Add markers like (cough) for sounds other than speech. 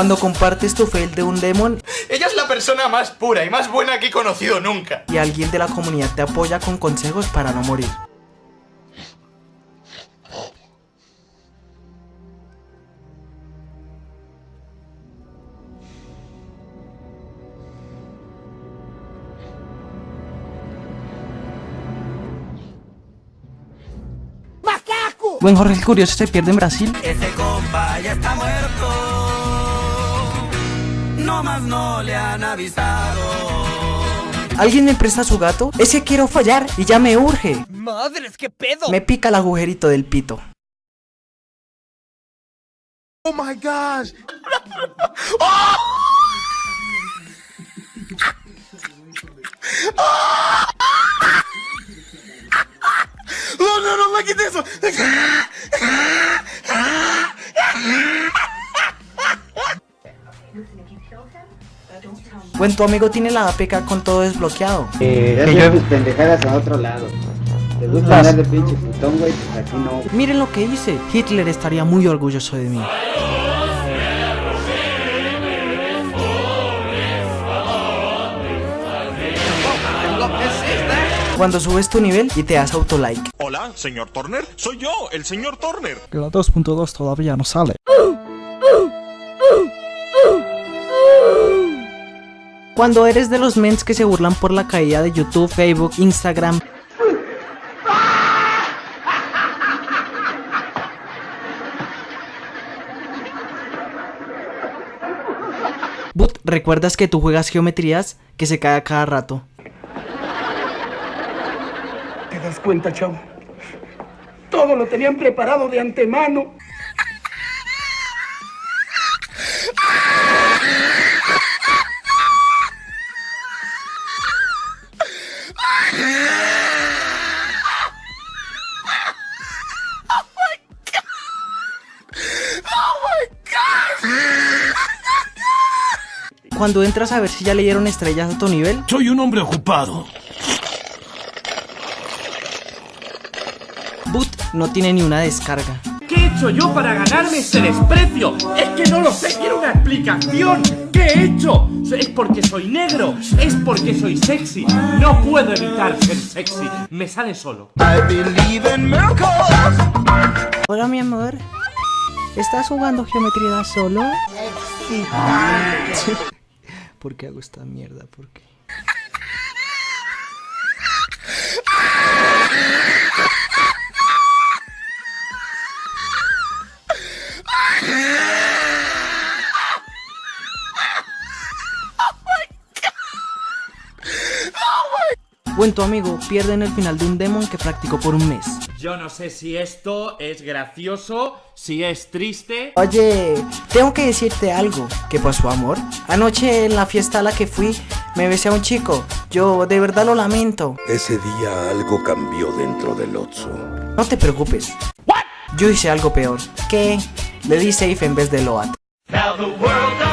Cuando compartes tu fail de un demon Ella es la persona más pura y más buena que he conocido nunca. y alguien de la comunidad te apoya con consejos para no morir. Buen Jorge el Curioso se pierde en Brasil. Ese compa ya está muerto. No más no le han avisado. ¿Alguien me presta su gato? Ese quiero fallar y ya me urge. ¡Madres, qué pedo! Me pica el agujerito del pito. Oh my gosh. No, no, no, me quite eso. Buen tu amigo tiene la APK con todo desbloqueado. Eh, Que yo- tus pendejadas a otro lado. ¿Te gusta andar de pinche putón, güey? Pues aquí no. Miren lo que hice. Hitler estaría muy orgulloso de mí. Cuando subes tu nivel y te das autolike. Hola, señor Turner. Soy yo, el señor Turner. Que la 2.2 todavía no sale. Cuando eres de los mens que se burlan por la caída de YouTube, Facebook, Instagram. But, ¿recuerdas que tú juegas geometrías que se cae a cada rato? ¿Te das cuenta, chavo? Todo lo tenían preparado de antemano. Cuando entras a ver si ya le dieron estrellas a tu nivel, Soy un hombre ocupado. Boot no tiene ni una descarga. ¿Qué he hecho yo para ganarme ese desprecio? Es que no lo sé, quiero una explicación. ¿Qué he hecho? ¿Es porque soy negro? ¿Es porque soy sexy? No puedo evitar ser sexy, me sale solo. Hola mi amor, ¿estás jugando geometría solo? Sí. (laughs) ¿Por qué hago esta mierda? ¿Por qué? Buen tu amigo pierde en el final de un demon que practicó por un mes. Yo no sé si esto es gracioso, si es triste. Oye, tengo que decirte algo. ¿Qué pasó, amor? Anoche en la fiesta a la que fui, me besé a un chico. Yo de verdad lo lamento. Ese día algo cambió dentro del Otso. No te preocupes. Yo hice algo peor. ¿Qué? Le di safe en vez de Loat. Now the world